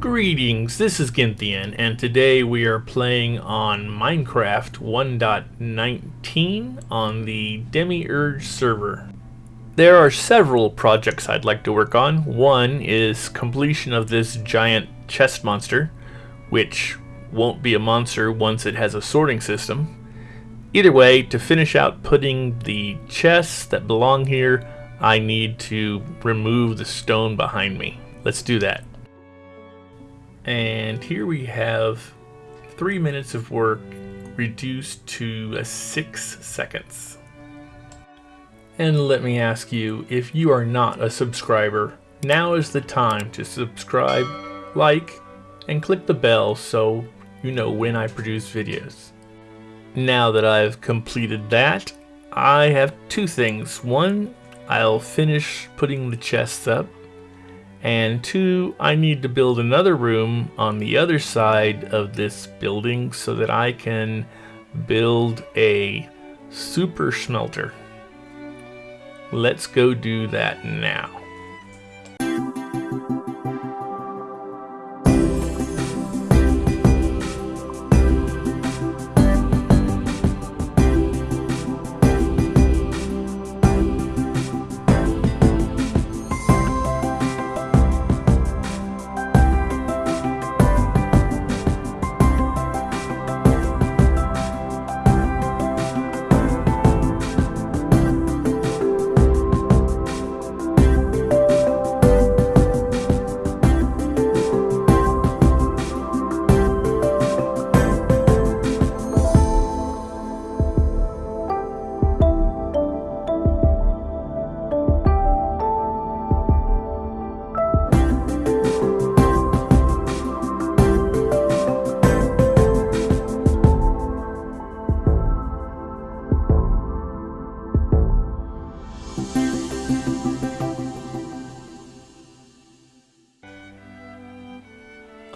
Greetings, this is Ginthian, and today we are playing on Minecraft 1.19 on the Demiurge server. There are several projects I'd like to work on. One is completion of this giant chest monster, which won't be a monster once it has a sorting system. Either way, to finish out putting the chests that belong here, I need to remove the stone behind me. Let's do that. And here we have three minutes of work reduced to six seconds. And let me ask you, if you are not a subscriber, now is the time to subscribe, like, and click the bell so you know when I produce videos. Now that I've completed that, I have two things. One, I'll finish putting the chests up and two, I need to build another room on the other side of this building so that I can build a super smelter. Let's go do that now.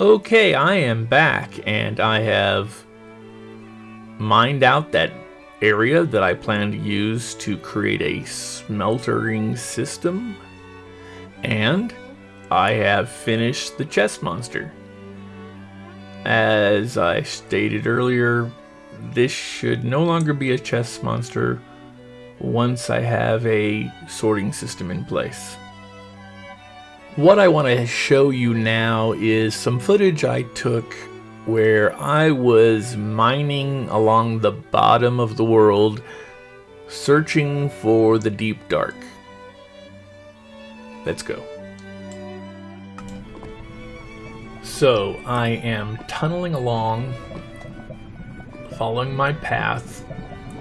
Okay, I am back and I have mined out that area that I plan to use to create a smeltering system. And I have finished the chest monster. As I stated earlier, this should no longer be a chest monster once I have a sorting system in place. What I want to show you now is some footage I took where I was mining along the bottom of the world searching for the deep dark. Let's go. So I am tunneling along, following my path,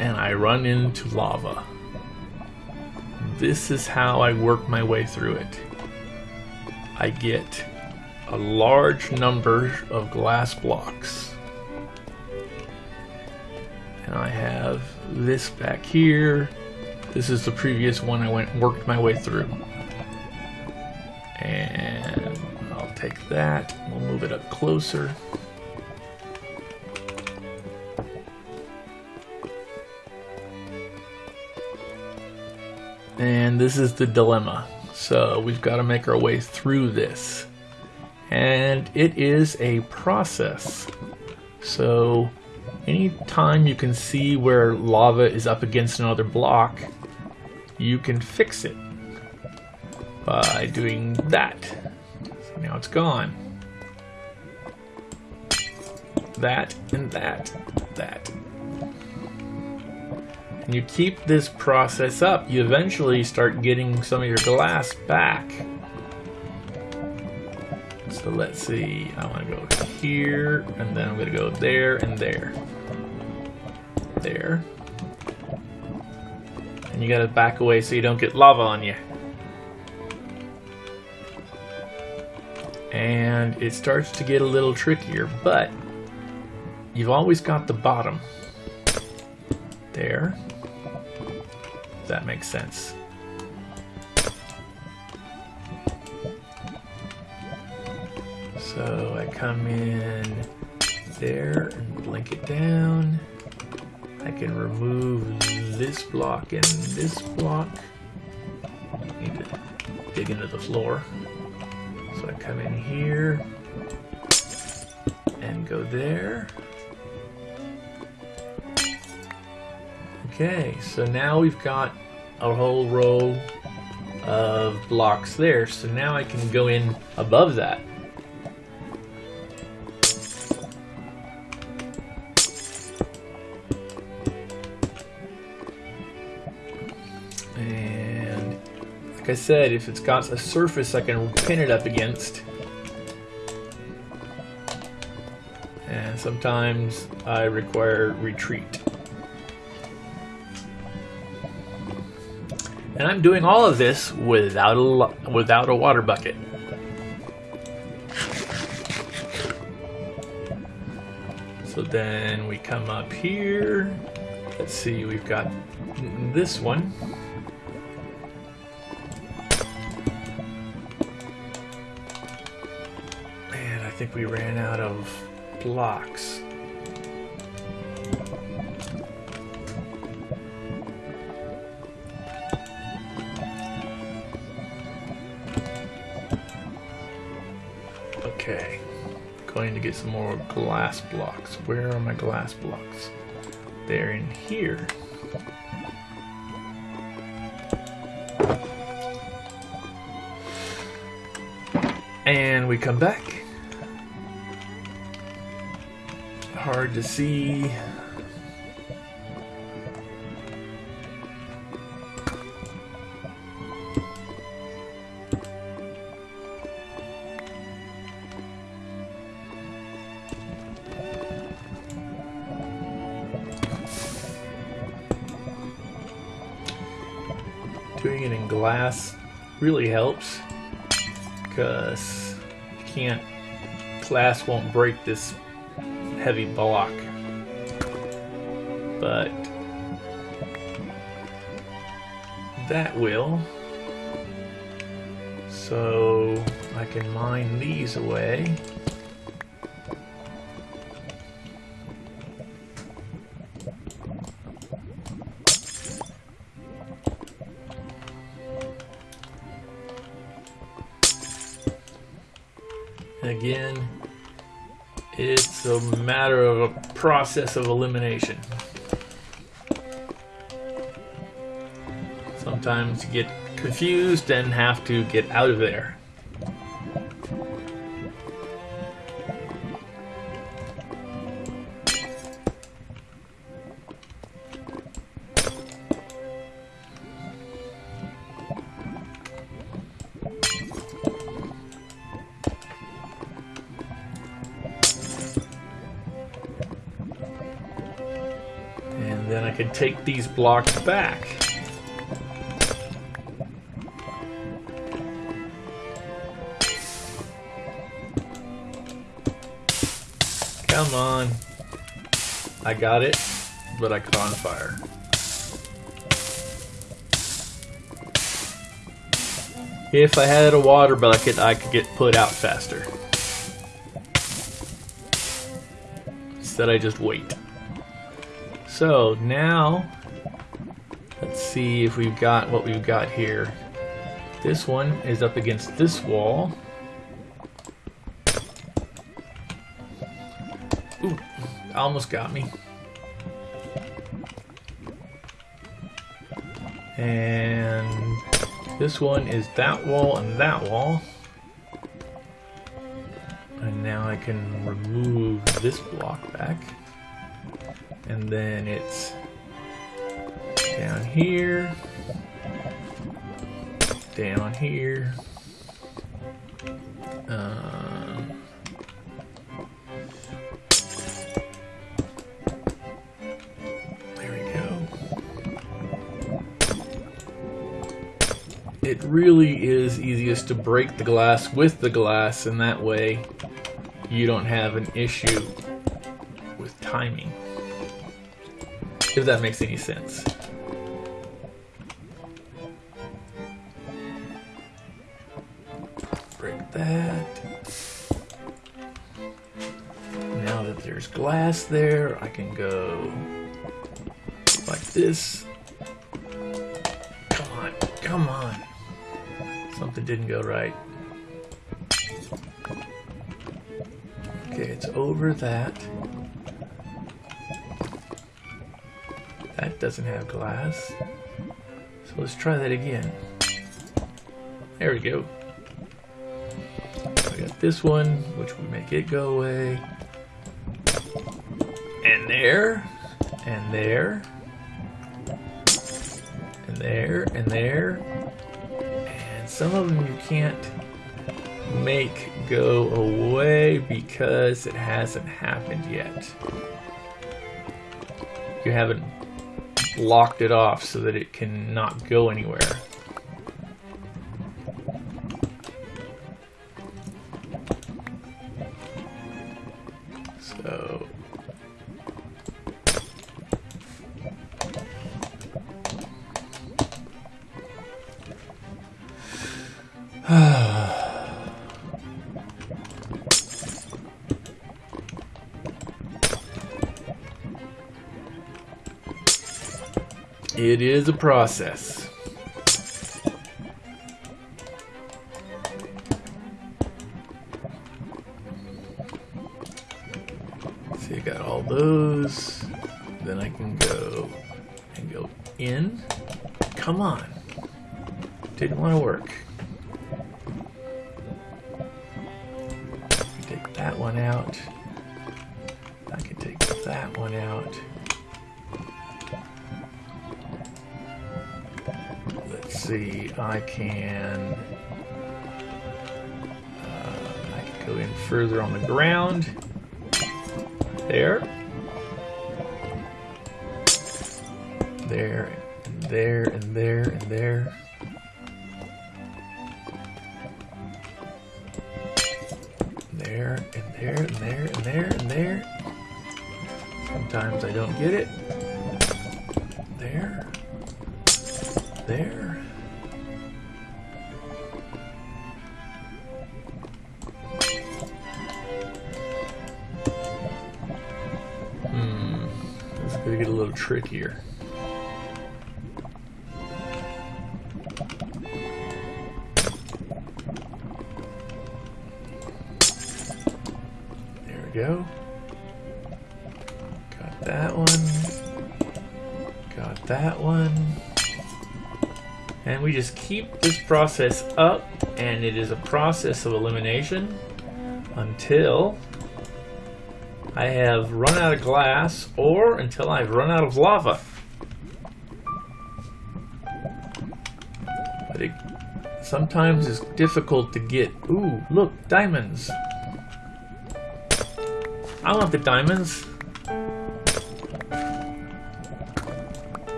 and I run into lava. This is how I work my way through it. I get a large number of glass blocks. And I have this back here. This is the previous one I went worked my way through. And I'll take that. We'll move it up closer. And this is the dilemma. So we've got to make our way through this. And it is a process. So anytime you can see where lava is up against another block, you can fix it by doing that. So now it's gone. That and that, that and you keep this process up, you eventually start getting some of your glass back. So let's see, I want to go here, and then I'm going to go there and there. There. And you got to back away so you don't get lava on you. And it starts to get a little trickier, but you've always got the bottom. There that makes sense. So I come in there and blink it down. I can remove this block and this block. Need to dig into the floor. So I come in here, And go there. Okay, so now we've got a whole row of blocks there. So now I can go in above that. And like I said, if it's got a surface I can pin it up against. And sometimes I require retreat. And I'm doing all of this without a, without a water bucket. So then we come up here. Let's see, we've got this one. And I think we ran out of blocks. Okay, going to get some more glass blocks. Where are my glass blocks? They're in here. And we come back. Hard to see. Doing it in glass really helps because you can't, glass won't break this heavy block. But that will. So I can mine these away. Again, it's a matter of a process of elimination. Sometimes you get confused and have to get out of there. Take these blocks back. Come on. I got it, but I caught on fire. If I had a water bucket, I could get put out faster. Instead, I just wait. So now, let's see if we've got what we've got here. This one is up against this wall. Ooh, almost got me. And this one is that wall and that wall. And now I can remove this block back. And then it's down here, down here. Um, there we go. It really is easiest to break the glass with the glass, and that way you don't have an issue with timing. If that makes any sense. Break that. Now that there's glass there, I can go like this. Come on, come on. Something didn't go right. Okay, it's over that. Doesn't have glass. So let's try that again. There we go. I got this one, which will make it go away. And there. And there. And there. And there. And some of them you can't make go away because it hasn't happened yet. You haven't locked it off so that it cannot go anywhere. So It is a process. See, I got all those. Then I can go and go in. Come on. Didn't want to work. Take that one out. I can, uh, I can go in further on the ground. There. There, and there, and there, and there. There, and there, and there, and there, and there. Sometimes I don't get it. There. There. Trickier. There we go. Got that one. Got that one. And we just keep this process up, and it is a process of elimination until I have run out of glass or until I've run out of lava. But it sometimes it's difficult to get. Ooh, look, diamonds. I want the diamonds.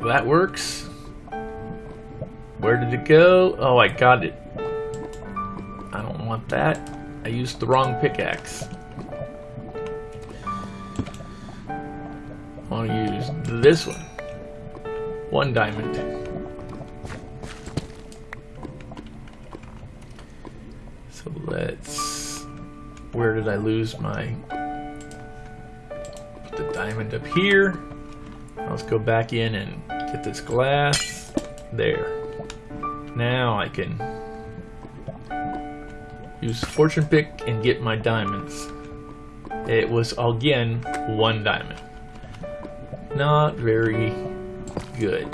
That works. Where did it go? Oh, I got it. I don't want that. I used the wrong pickaxe. This one. One diamond. So let's... Where did I lose my... Put the diamond up here. Let's go back in and get this glass. There. Now I can use fortune pick and get my diamonds. It was again one diamond not very good.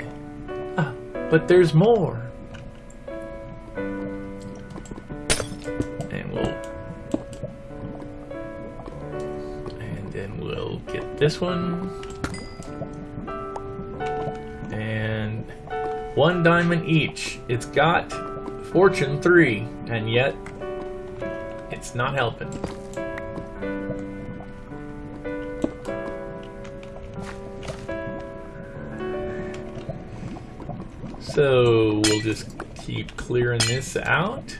Ah, but there's more. And we'll... And then we'll get this one. And one diamond each. It's got fortune three, and yet it's not helping. So we'll just keep clearing this out.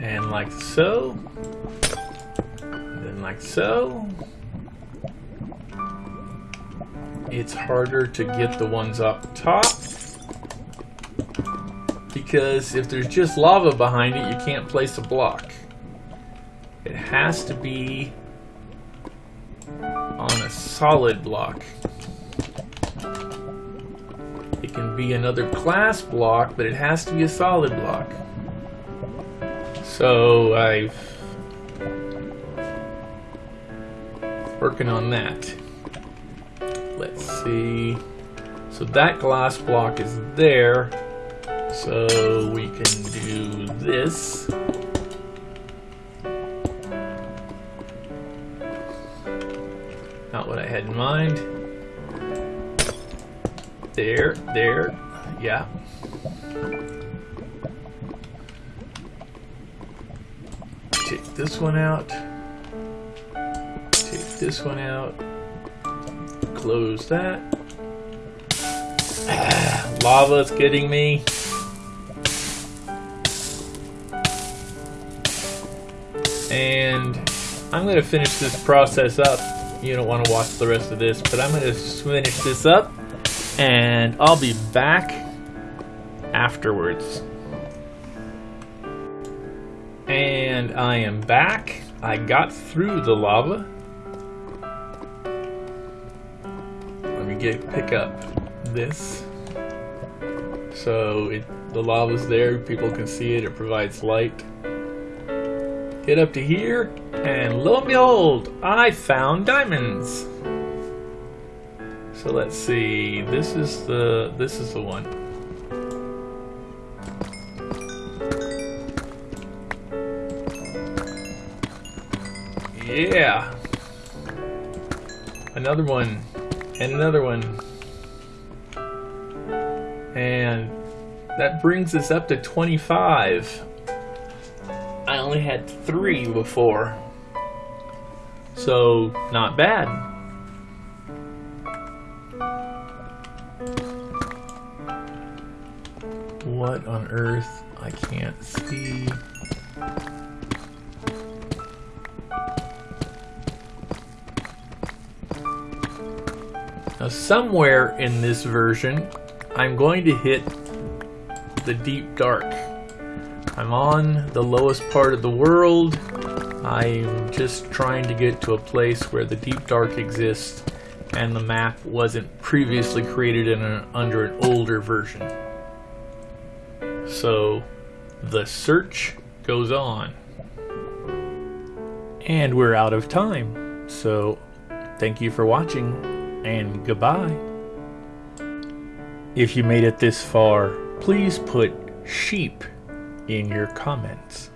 And like so. And then like so. It's harder to get the ones up top because if there's just lava behind it, you can't place a block. It has to be on a solid block. It can be another glass block, but it has to be a solid block. So I've working on that. Let's see. So that glass block is there. So we can do this. Not what I had in mind. There, there, yeah. Take this one out. Take this one out. Close that. Ah, lava's getting me. And I'm going to finish this process up. You don't want to watch the rest of this, but I'm going to finish this up and I'll be back afterwards. And I am back. I got through the lava. Let me get pick up this. So it, the lava's there, people can see it, it provides light. Get up to here, and lo and behold, I found diamonds. So let's see. This is the this is the one. Yeah. Another one. And another one. And that brings us up to 25. I only had three before. So, not bad. What on earth? I can't see. Now somewhere in this version, I'm going to hit the deep dark. I'm on the lowest part of the world. I'm just trying to get to a place where the deep dark exists and the map wasn't previously created in a, under an older version. So the search goes on. And we're out of time. So thank you for watching and goodbye. If you made it this far, please put sheep in your comments.